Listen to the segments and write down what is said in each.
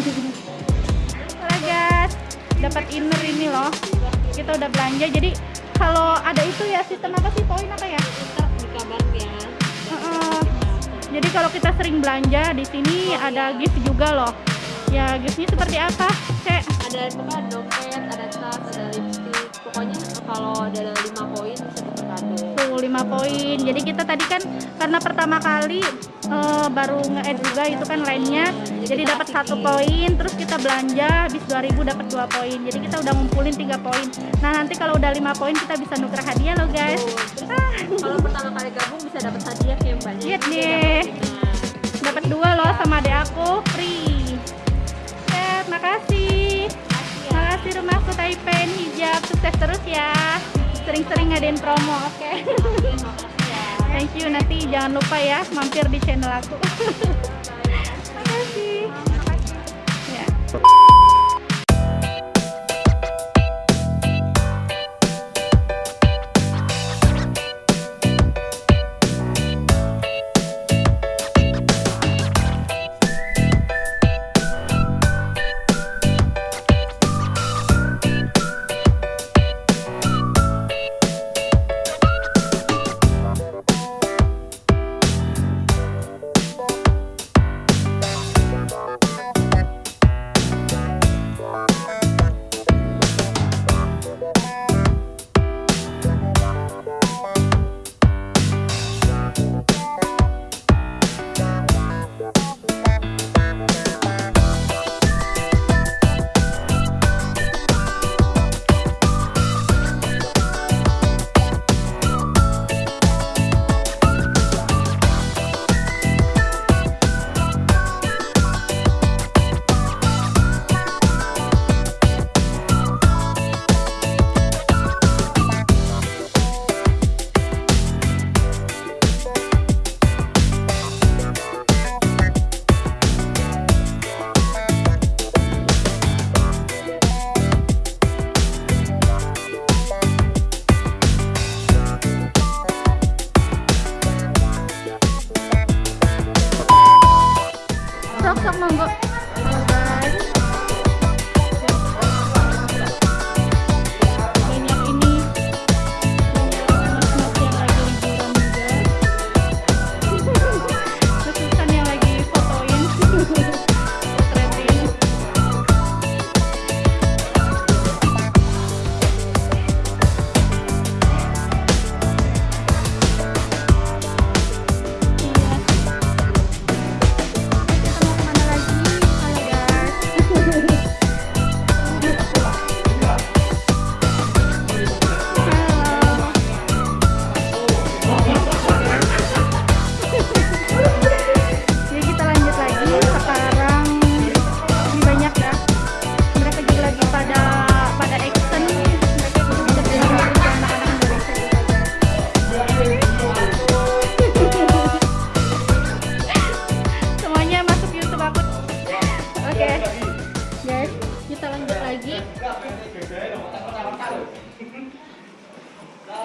Halo guys dapat inner ini loh kita udah belanja jadi kalau ada itu ya sistem apa sih poin apa ya. Heeh. jadi kalau kita sering belanja di sini ada gift juga loh ya giftnya seperti apa cek Ada pokoknya dompet, ada tas, ada lipstick. Pokoknya kalau ada 5 poin bisa. Tuh 5 poin. Jadi kita tadi kan karena pertama kali eh, baru nge-add juga itu kan lainnya jadi dapat satu poin terus kita belanja habis 2000 dapat dua poin. Jadi kita udah ngumpulin tiga poin. Nah nanti kalau udah lima poin kita bisa nuker hadiah loh guys. Terus kalau pertama kali gabung bisa dapat hadiah yang banyak. Lihat deh. dapat lima. dua loh sama adek aku free. Ya makasih. Makasih ya. makasih rumahku Taipen hijab. Sukses terus ya sering-sering ngadain promo oke Oke, makasih ya. thank you nanti jangan lupa ya mampir di channel aku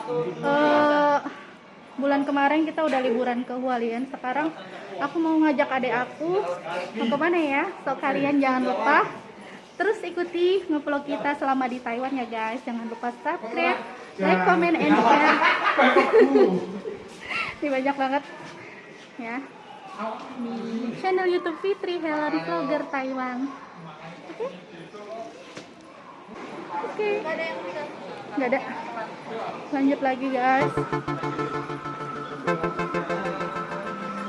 Eh, bulan kemarin kita udah liburan ke Hualien sekarang aku mau ngajak adik aku mau ke mana ya so kalian jangan lupa terus ikuti ngevlog kita selama di Taiwan ya guys jangan lupa subscribe like comment and share ini banyak banget ya di channel YouTube Fitri Helen Vlogger Taiwan. Oke. Oke. Nggak ada. Lanjut lagi guys.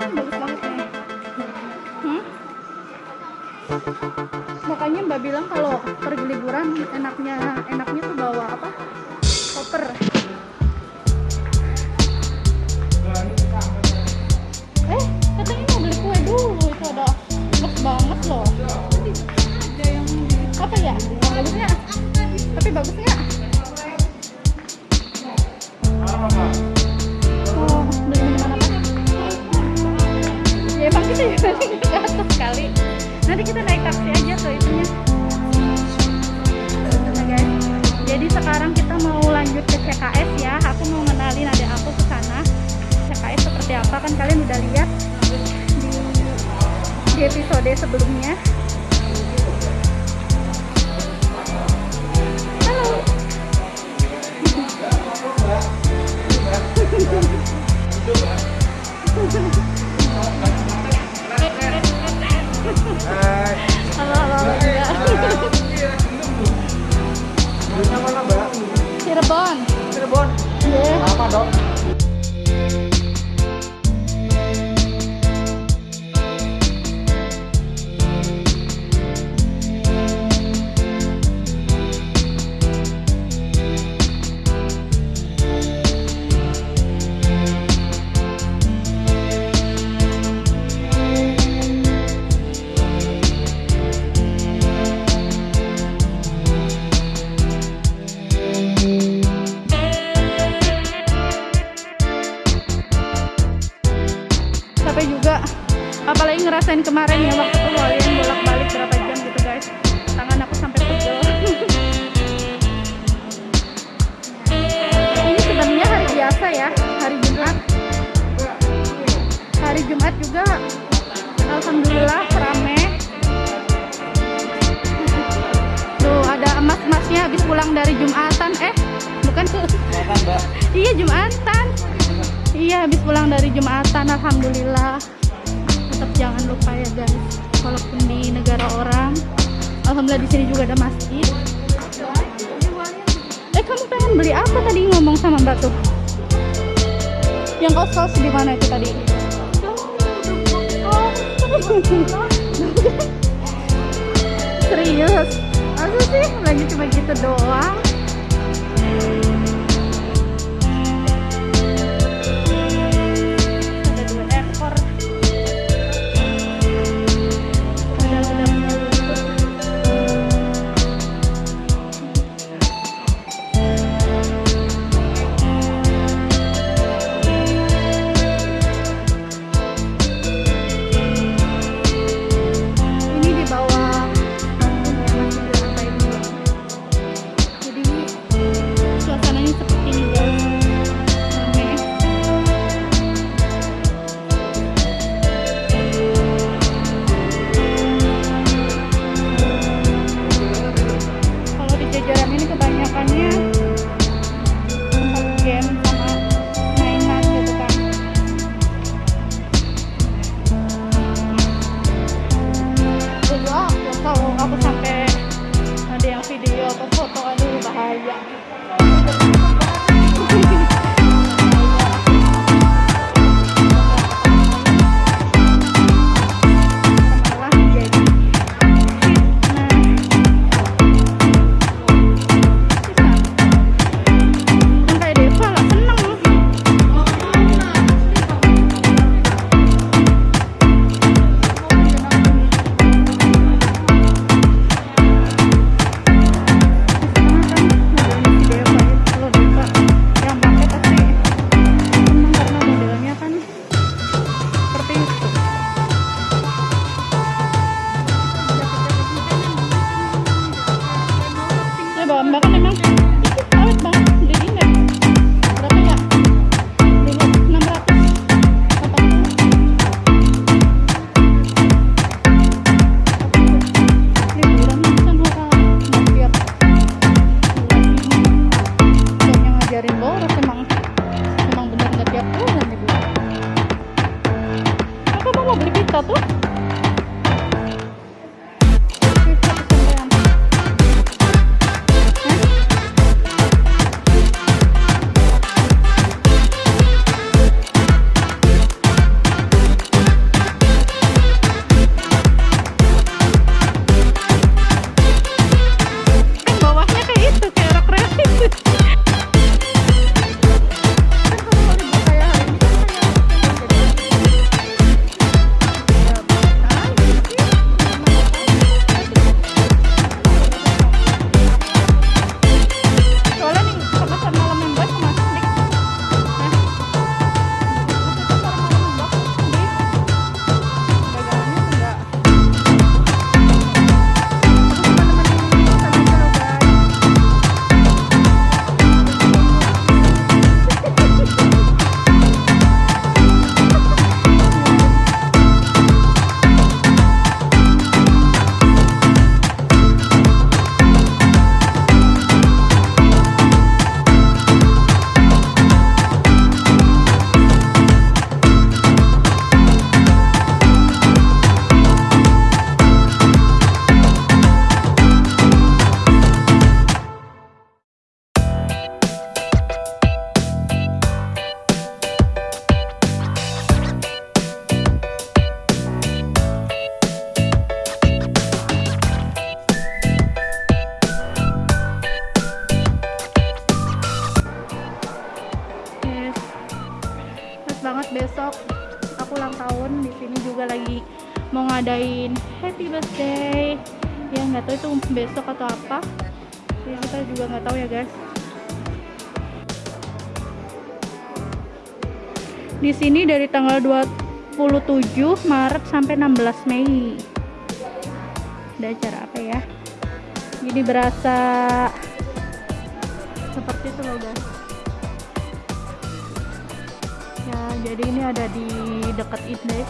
Bagus banget. Hmm? Makanya Mbak bilang kalau pergi liburan enaknya enaknya tuh bawa apa? Koper. Eh, katanya mau beli kue dulu itu ada enak banget loh. Apa ya? Bagus nggak? Tapi bagus nggak? Ya emang kita ya ke atas sekali. Nanti kita naik taksi aja ke itunya. Nah, guys. Jadi sekarang kita mau lanjut ke CKS ya. Aku mau ngenalin adik aku ke sana. CKS seperti apa kan kalian udah lihat di episode sebelumnya. Uh... ngerasain kemarin ya waktu keluarin bolak-balik berapa jam gitu guys. Tangan aku sampai pegel. Ini sebenarnya hari biasa ya, hari Jumat. Hari Jumat juga alhamdulillah rame. Tuh ada emas-emasnya habis pulang dari Jumatan. Eh, bukan tuh. Iya Jumatan. Iya habis pulang dari Jumatan Alhamdulillah. Jangan lupa ya guys. Walaupun di negara orang, Alhamdulillah di sini juga ada masjid. Eh kamu pengen beli apa tadi ngomong sama Mbak tuh? Yang kos-kos di mana itu tadi? Serius? Masa sih? Lagi cuma gitu doang? Happy birthday ya nggak tahu itu besok atau apa. Ya kita juga nggak tahu ya guys. Di sini dari tanggal 27 Maret sampai 16 Mei. Ada acara apa ya? Jadi berasa seperti itu loh guys. Ya jadi ini ada di dekat index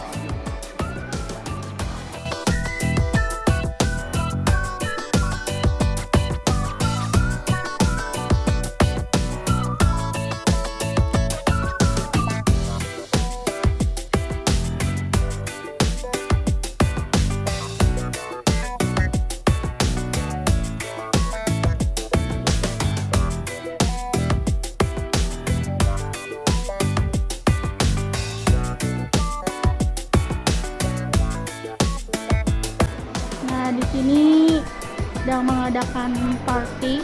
mengadakan party,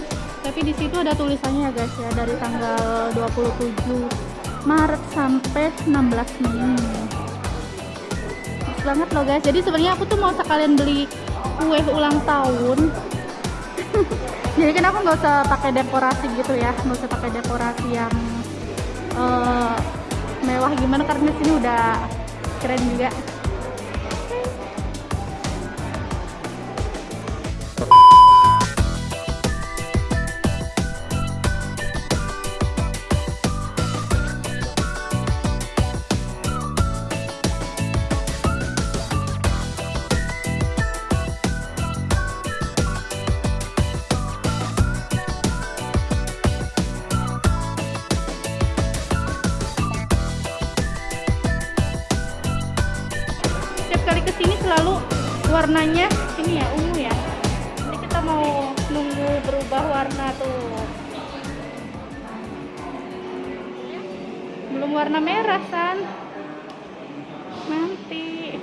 tapi di situ ada tulisannya ya guys ya dari tanggal 27 Maret sampai 16 Mei. Pas banget loh guys. Jadi sebenarnya aku tuh mau sekalian beli kue ulang tahun. Jadi kan aku nggak usah pakai dekorasi gitu ya, nggak usah pakai dekorasi yang eh, mewah gimana karena sini udah keren juga. Warna merah san. Nanti.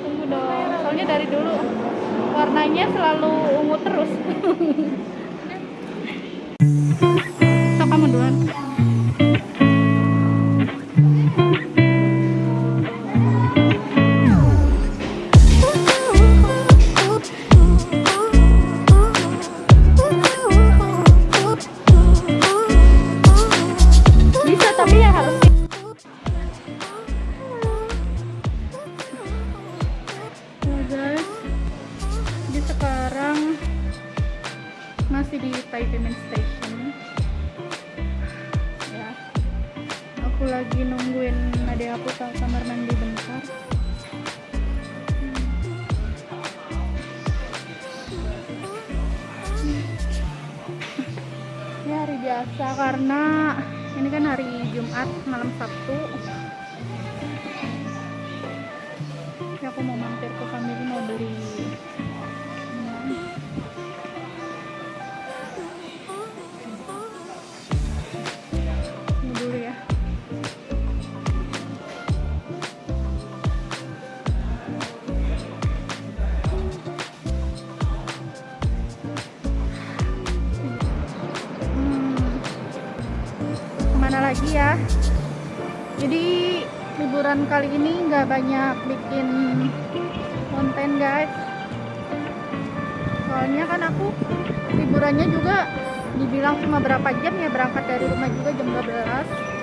Tunggu dong. Soalnya dari dulu warnanya selalu ungu terus kali ini nggak banyak bikin konten guys. Soalnya kan aku liburannya juga dibilang cuma berapa jam ya berangkat dari rumah juga jam 12